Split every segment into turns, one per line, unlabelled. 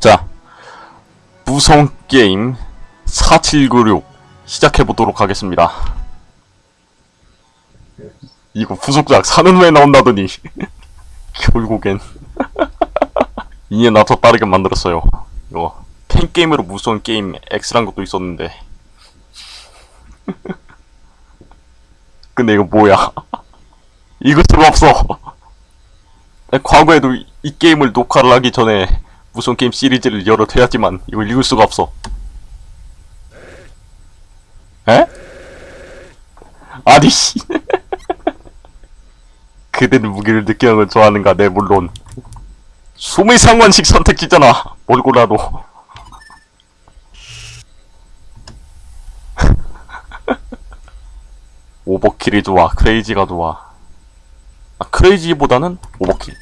자, 무성 게임 4796 시작해보도록 하겠습니다. 이거 부속작 사는 후에 나온다더니 결국엔 이에 나서 빠르게 만들었어요. 이거 팬게임으로 무서운 게임 X란 것도 있었는데 근데 이거 뭐야 읽을 수가 없어 과거에도 이- 이 게임을 녹화를 하기 전에 무슨 게임 시리즈를 여러 해야지만 이걸 읽을 수가 없어. 에? 아니 씨. 그대는 무기를 느끼는 걸 좋아하는가? 네 물론. 숨의 상관식 선택지잖아. 뭘 골라도. 오버킬이 좋아. 크레이지가 좋아. 아, 크레이지보다는 오버킬.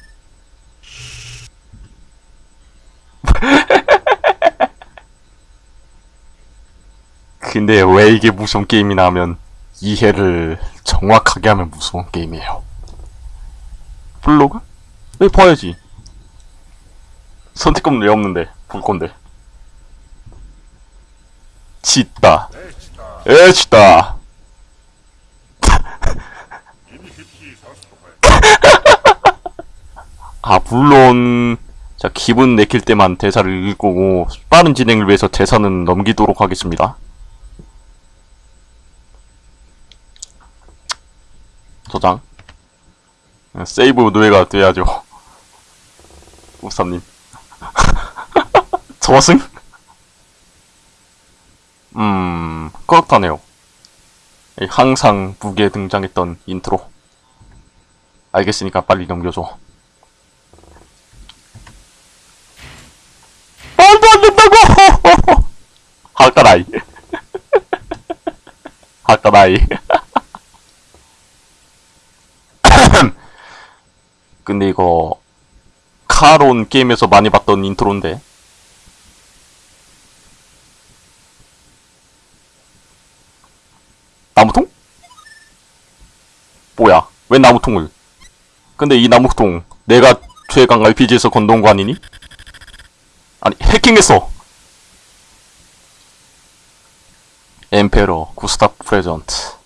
근데 왜 이게 무서운 게임이나 하면 이해를 정확하게 하면 무서운 게임이에요. 블로그? 왜 봐야지. 선택권 왜 없는데 볼 건데. 짓다. 에치다. 아 물론 자 기분 내킬 때만 대사를 읽고 빠른 진행을 위해서 대사는 넘기도록 하겠습니다. 저장. 세이브 노예가 돼야죠. 우사님. 저승? 음, 그렇다네요. 이 항상 무기에 등장했던 인트로. 알겠으니까 빨리 넘겨줘. 말도 안 된다고! 하까라이. 하까라이. 근데 이거 카론 게임에서 많이 봤던 인트로인데 나무통? 뭐야 왜 나무통을 근데 이 나무통 내가 최강 RPG에서 건너온 거 아니니? 아니 해킹했어 엠페러 구스타프 프레전트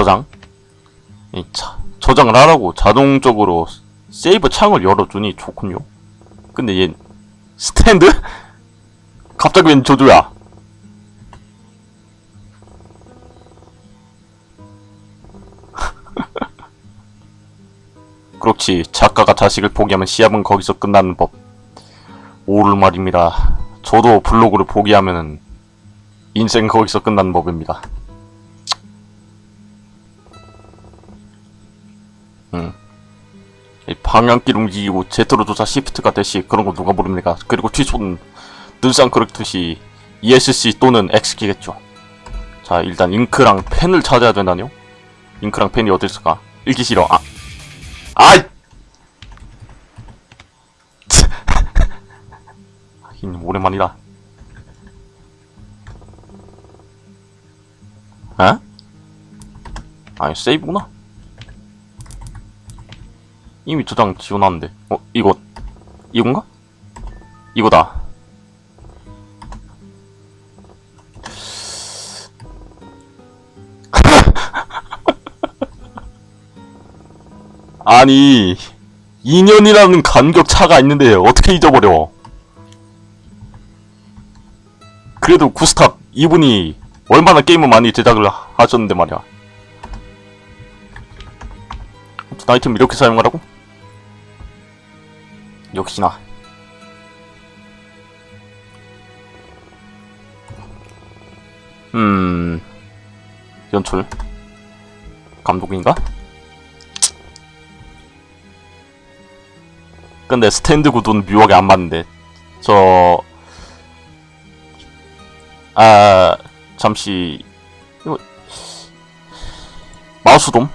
저장 이 차, 저장을 하라고 자동적으로 세이브 창을 열어주니 좋군요. 근데 얘 스탠드? 갑자기 웬 저주야? 그렇지 작가가 자식을 포기하면 시합은 거기서 끝나는 법. 오를 말입니다. 저도 블로그를 포기하면은 인생 거기서 끝나는 법입니다 방향길 움직이고 제트로 조사 시프트가 대시 그런 거 누가 모릅니까? 그리고 뒤손 눈상 그렇듯이 ESC 또는 X키겠죠. 자 일단 잉크랑 펜을 찾아야 된다뇨? 잉크랑 펜이 어디 있을까? 읽기 싫어. 아, 아이. 하긴 오랜만이다. 에? 아니 세이브구나. 이미 저장 지워놨는데 어? 이거 이건가? 이거다 아니 2년이라는 간격 차가 있는데 어떻게 잊어버려 그래도 구스탑 이분이 얼마나 게임을 많이 제작을 하- 하셨는데 말이야 아이템 이렇게 사용하라고? 역시나 음 연출 감독인가? 근데 스탠드 구도는 묘하게 안 맞는데 저... 아... 잠시... 이거... 마우스 돔?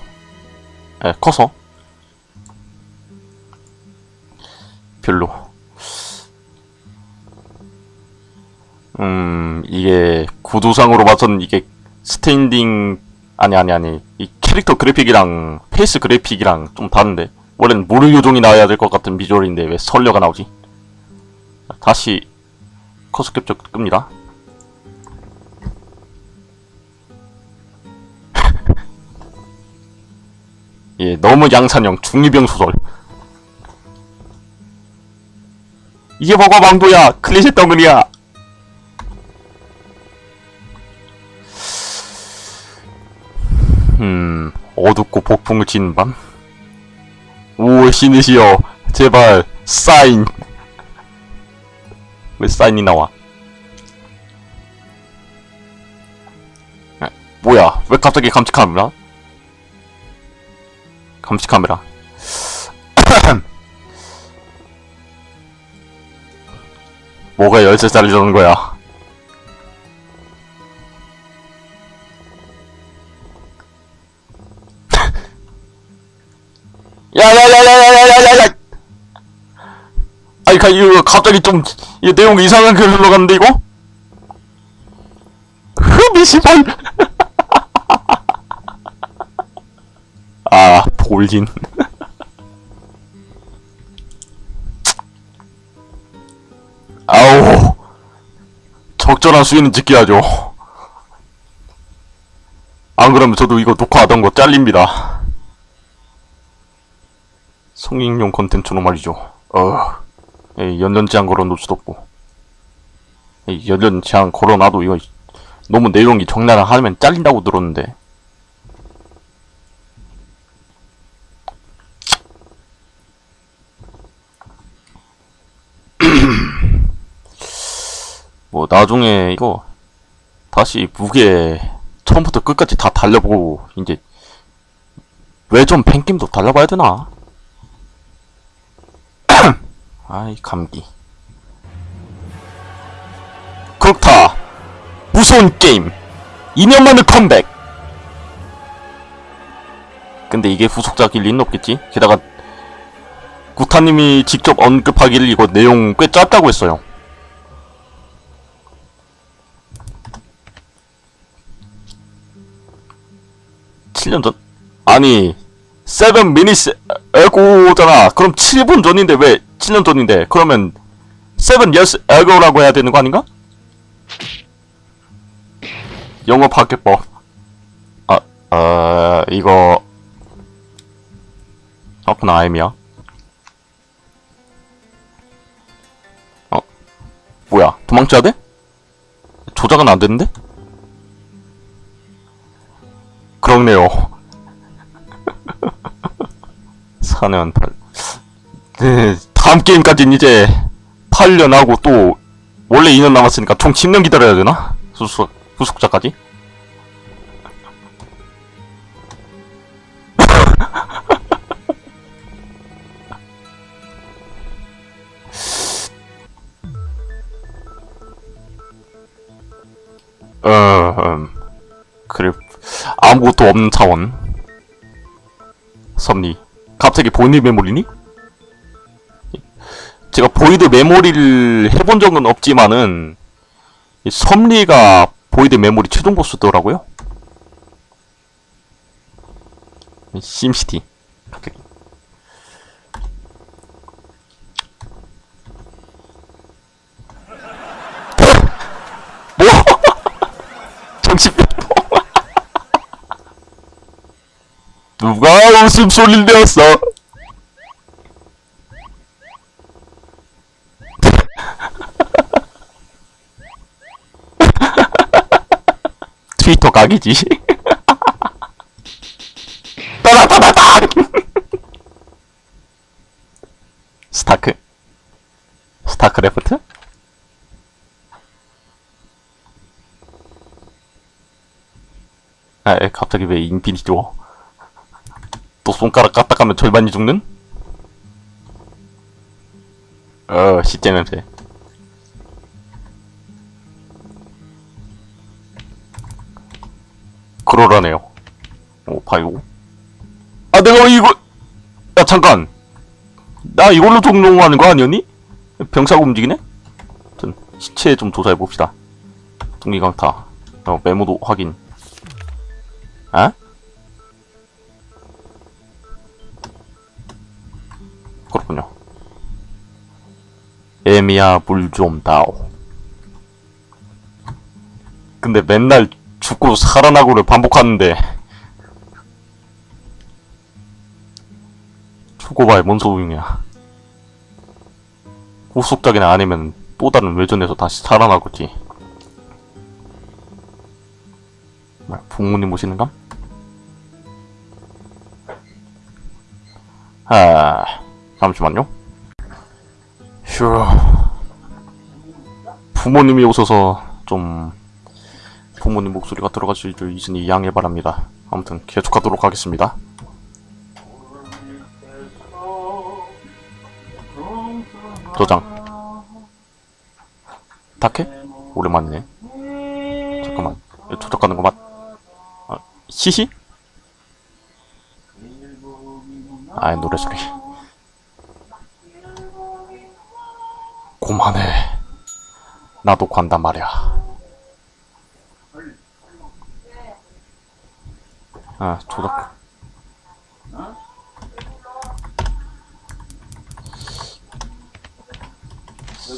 예, 커서 음, 이게 구도상으로 봐서는 이게 standing 아니 아니 아니 이 캐, 캐릭터 그래픽이랑 face 그래픽이랑 좀 다른데 원래는 무료 요정이 나와야 될 것 같은 비주얼인데 왜 설녀가 나오지? 다시 커서 캡처 끕니다. 예, 너무 양산형 중2병 소설. 이게 뭐가 망도야 클리셰 덩어리야. 음, 어둡고 폭풍을 치는 밤. 오, 신이시여, 제발 사인. 왜 사인이 나와? 에, 뭐야? 왜 갑자기 감시 카메라? 감시 카메라. 뭐가 열쇠 잘리려는 거야? 야야야야야야야야야! 아니, 가, 이거 갑자기 좀, 이 내용 이상한 글 흘러갔는데, 이거? 흠이 시발! 아, 볼진. 아우. 적절한 수위는 지켜야죠. 안 그러면 저도 이거 녹화하던 거 잘립니다. 성인용 콘텐츠로 말이죠. 어, 에이, 연전 제한 걸어놓을 수도 없고. 에이, 연전 제한 걸어놔도 이거 너무 내용이 적나라 하면 잘린다고 들었는데. 뭐 나중에 이거 다시 무게 처음부터 끝까지 다 달려보고 이제 왜 좀 팬게임도 달려봐야 되나? 아이 감기. 그렇다! 무서운 게임! 2년 만에 컴백! 근데 이게 후속작일 리는 없겠지? 게다가 구타님이 직접 언급하기를 이거 내용 꽤 짧다고 했어요. 칠년 전? 아니 seven minutes ago잖아. 그럼 7분 전인데 왜 7년 전인데 그러면 seven years ago라고 해야 되는 거 아닌가? 영어 파괴법 아, 어, 이거 오픈 아임이야 어, 뭐야 도망쳐야 돼? 조작은 안 되는데? 그렇네요 4년 8 네, 다음 게임까지는 이제 8년 하고 또 원래 2년 남았으니까 총 10년 기다려야 되나? 후속, 후속작까지? 어, 음, 그래 아무것도 없는 차원 섭리 갑자기 Void Memory니? 제가 Void Memory를 해본 적은 없지만은 이 섭리가 Void Memory 최종 보스더라고요 심시티 뭐? 누가 웃음소리를 내었어? 트위터 각이지. 따다다다닥! 스타크. 스타크래프트? 아, 에, 갑자기 왜 인피니티 워? 또 손가락 까딱하면 절반이 죽는? 어, 시제 냄새. 그러라네요. 어, 오 파이고 아 내가 이거 야 잠깐. 나 이걸로 종용하는 거 아니었니? 병사가 움직이네? 전 시체 좀 조사해봅시다. 동기강타. 어, 메모도 확인. 아? 그렇군요. 에미야 물 좀 다오. 근데 맨날 죽고 살아나고를 반복하는데 죽어봐야 뭔 소용이야. 후속작이나 아니면 또 다른 외전에서 다시 살아나겠지. 뭐야, 부모님 오시는감? 아, 잠시만요. 휴. 부모님이 오셔서 좀 부모님 목소리가 들어갈 수 있으니 양해 바랍니다. 아무튼 계속하도록 하겠습니다. 저장. 타케? 오랜만이네. 잠깐만. 이거 조작하는 거 맞? 아, 히히? 아이 노래 소리. 고만해. 나도 관단 말이야. 아 조작.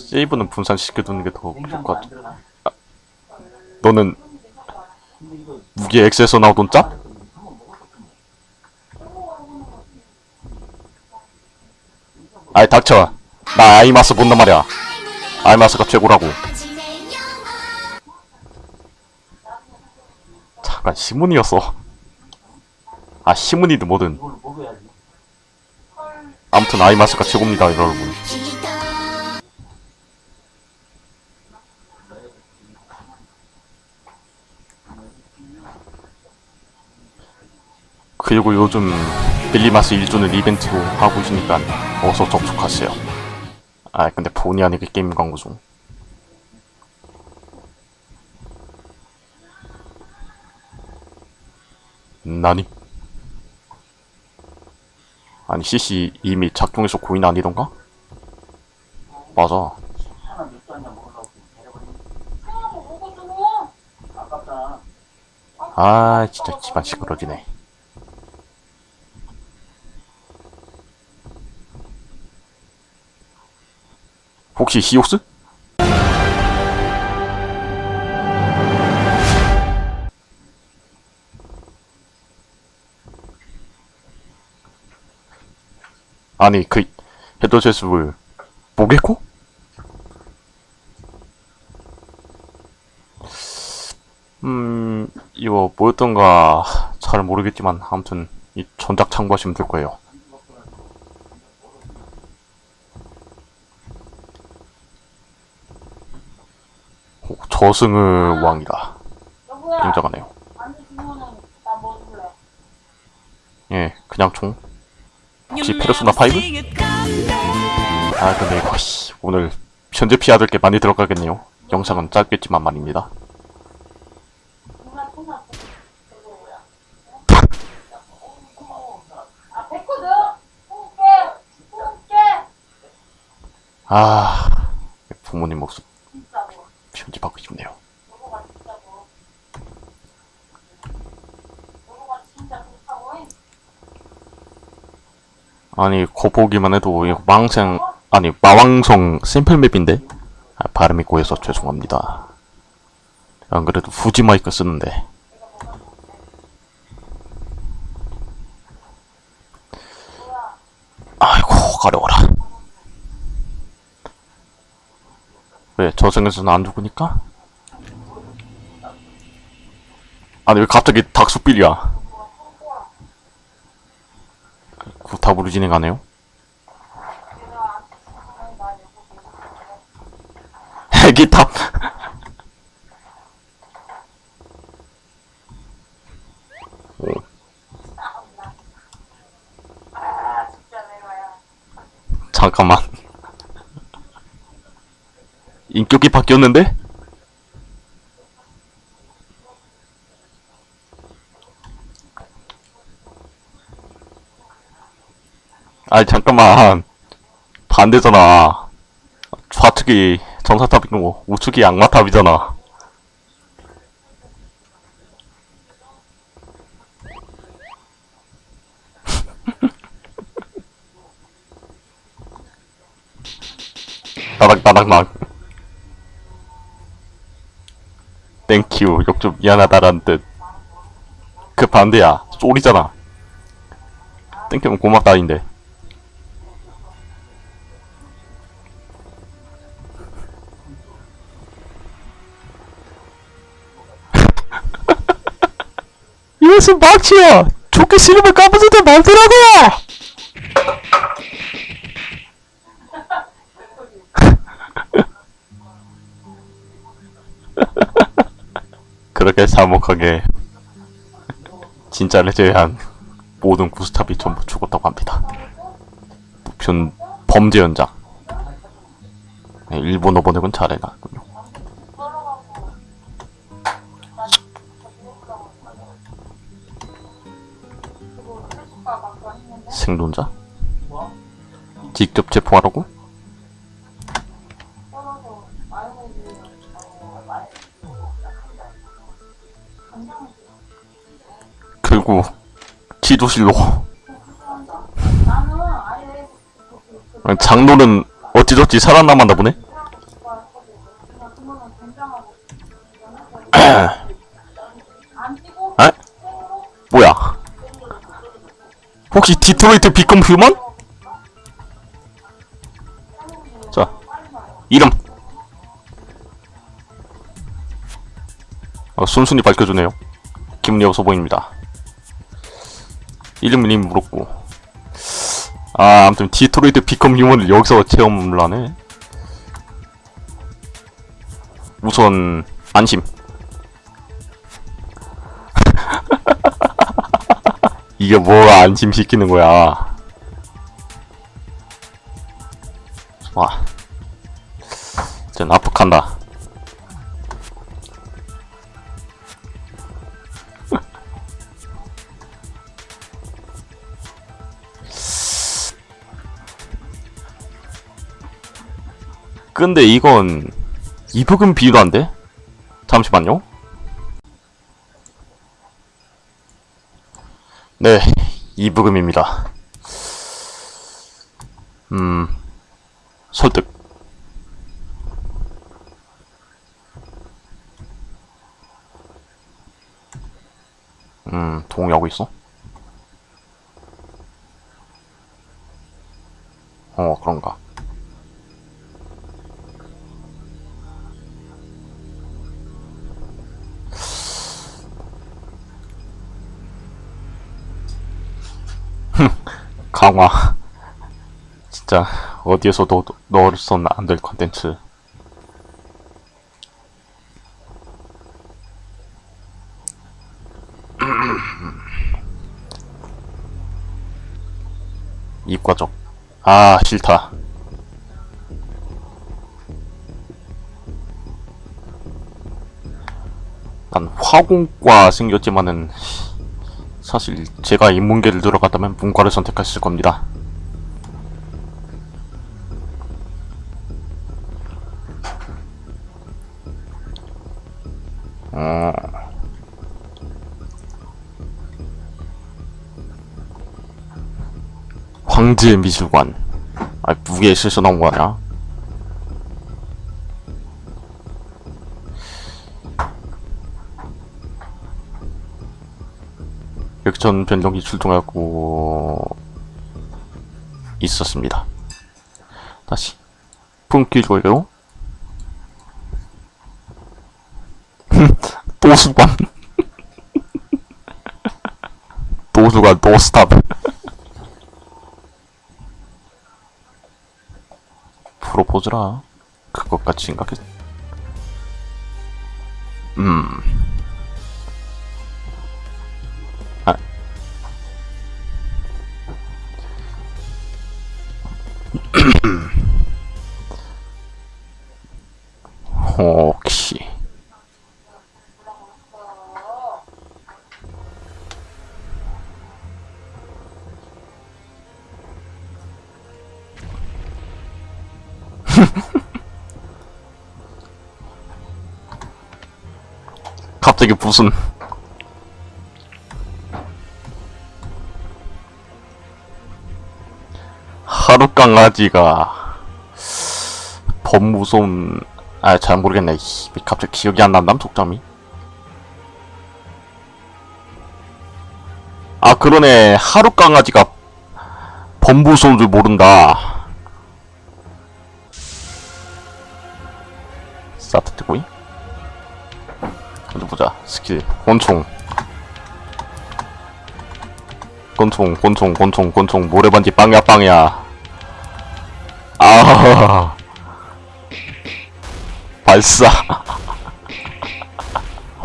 세이브는 분산시켜두는 게 더 좋을 것 같아. 아, 너는 무기 X에서 나오던 짭? 아이 닥쳐. 나 아이마스 본단 말이야. 아이마스가 최고라고. 잠깐 시문이었어. 아 시문이든 뭐든. 아무튼 아이마스가 최고입니다 여러분. 그리고 요즘 빌리마스 1주는 이벤트로 하고 있으니까 어서 접속하세요. 아 근데 본의 아니게 게임 광고 중. 나니? 아니 CC 이미 작동해서 고인 아니던가? 맞아. 아 진짜 집안 시끄러지네. 혹시 히옥스? 아니 그 헤더제스를 보겠고? 음 이거 뭐였던가 잘 모르겠지만 아무튼 이 전작 참고하시면 될 거예요. 오, 저승의 왕이다.
안주 주문은 나뭐 줄래?
예, 그냥 총. 혹시 페르소나 5? 아 근데 이거 씨, 오늘 편집해야 될 게 많이 들어가겠네요. 영상은 짧겠지만 말입니다.
아,
부모님
뭐.
편집하고 싶네요.
여보가 진짜 뭐. 여보가 진짜 좋다고?
아니 거 보기만 해도 망생 아니 마왕성 샘플 맵인데 아, 발음이 고해서 죄송합니다. 안 그래도 후지 마이크 쓰는데 아이고 가려워라. 왜 저승에서는 안 죽으니까? 아니 왜 갑자기 닥수빌이야? 구 탑으로 진행하네요.
내가야.
잠깐만. 인격이 바뀌었는데? 아니 잠깐만. 반대잖아. 좌측이 전사탑이고 우측이 악마탑이잖아. 따닥따닥막 땡큐 욕좀 미안하다란 뜻그 반대야. 쏘리잖아. 땡큐면 고맙다인데 이것은 막치야 좋게 싫으면 까부지도 말더라고 그렇게 사목하게 진짜를 제외한 모든 구스탑이 전부 죽었다고 합니다. 무편 범죄 현장. 네, 일본어 번역은 잘해놨군요. 생존자? 직접 체포하라고? 결국 지도실로 장로는 어찌저찌 살아남았나 보네? 혹시 Detroit Become Human? 자, 이름. 어, 순순히 밝혀주네요. 김여서 보입니다. 이름을 이미 물었고. 아, 아무튼 Detroit Become Human을 여기서 체험을 하네. 우선 안심. 이게 뭐 안심시키는 거야. 와. 이제 납득한다. 근데 이건 이북은 비도 안 돼? 잠시만요. 네, 이부금입니다. 음, 설득. 음, 동의하고 있어? 어, 강화. 진짜 어디에서도 넣어서는 안 될 컨텐츠. 이과적. 아 싫다. 난 화공과 생겼지만은 사실 제가 인문계를 들어갔다면 문과를 선택했을 겁니다. 어. 황제 미술관. 아, 무게에 실수 나온 거 아니야? 역전 변경기 출동하고 있었습니다. 다시 품기로요. 도수관 도수관 노스탑 프로포즈라 그것같이 생각했 혹시. 갑자기 무슨 강아지가 범 무서움 아 잘 모르겠네. 이, 갑자기 기억이 안 난담 속담이? 아 그러네. 하룻강아지가 범 무서움을 모른다. 스타트 뜨고이 어디 보자. 스킬. 권총. 권총 권총 권총 권총. 모래반지 빵야 빵야 아. 발사.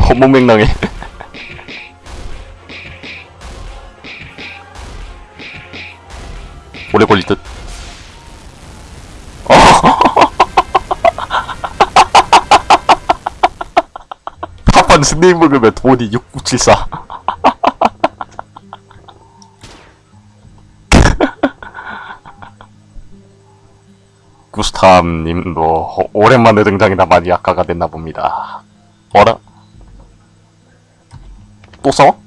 허무맹랑해. 오래 걸릴 듯. 어. 팝판 스네일 먹으면 돈이 6974 구스탐님도 오랜만에 등장이라 많이 약화가 됐나 봅니다. 어라? 또 싸워?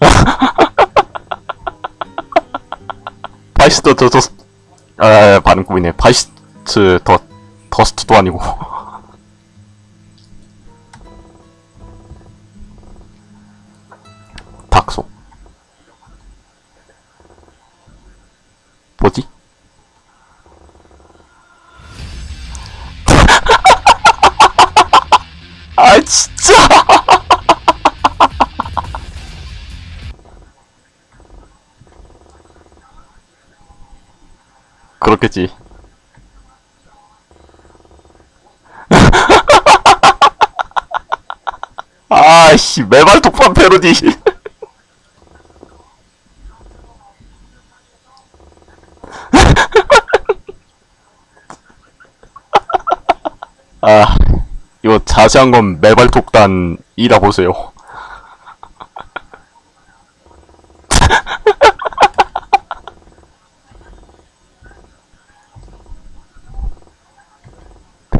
바이스트 더, 더, 아, 발음 꾸미네. 바이스트 더, 더스트도 아니고. 그렇겠지 아씨 매발 독판 패러디 아, 이거 자세한 건 매발 독단이라 보세요.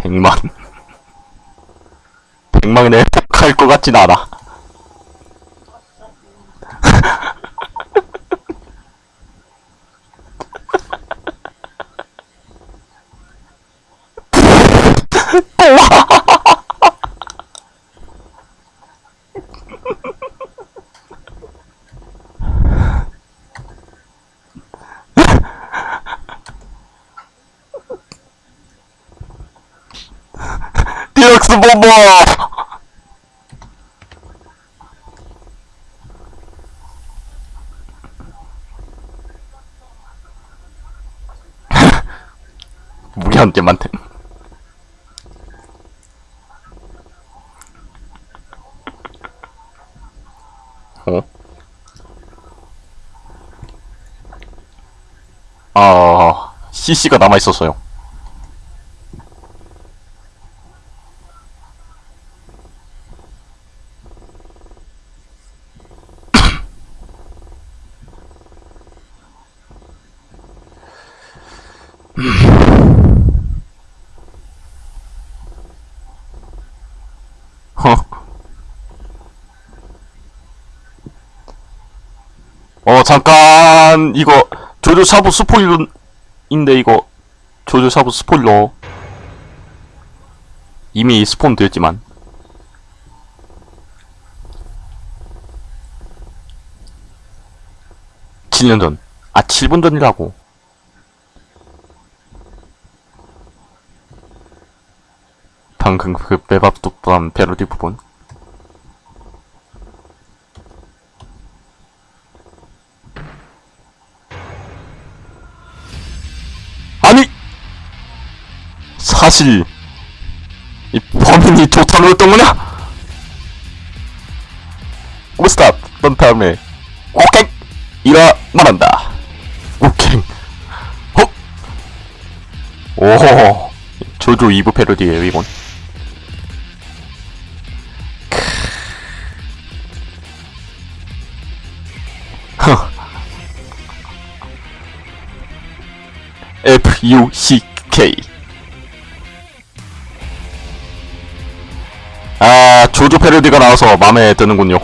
백만. 백만에 같진 않아. 디럭스 bom버! 무기한 개만템. 어? 아, CC가 남아있었어요. 허. 어 잠깐 이거 조조 샤브 스포일러 인데 이거 조조 샤브 스포일러 이미 스폰 됐지만 7년 전. 아, 7분 전이라고. 방금 그 매밥독반 패러디 부분. 사실, 이 범인이 조탄호였던 거냐? 오스탑! 넌 다음에! 이라 말한다. 오케이. 헉! 오호! 조조 2부 패러디에요, 이건. F-U-C-K 아 조조 패러디가 나와서 마음에 드는군요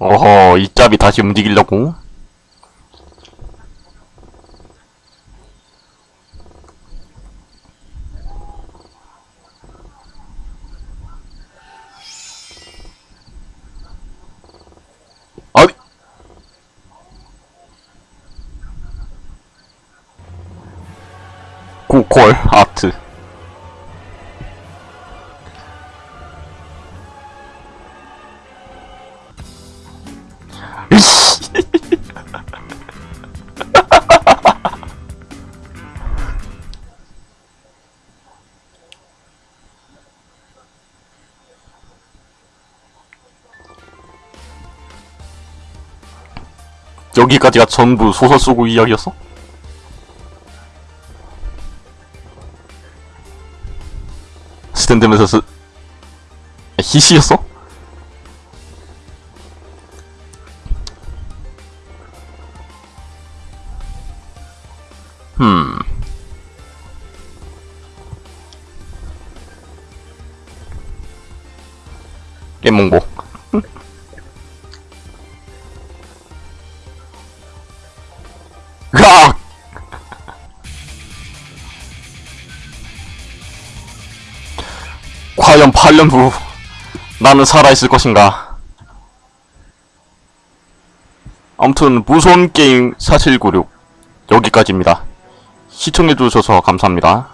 어허, 이 짭이 다시 움직이려고? 아니! 고콜 아 여기까지가 전부 소설 쓰고 이야기였어? 스탠드면서 쓰... 히시였어? 흠... 깨몽보 8년 후 나는 살아있을 것인가? 아무튼 무서운 게임 4796 여기까지입니다. 시청해주셔서 감사합니다.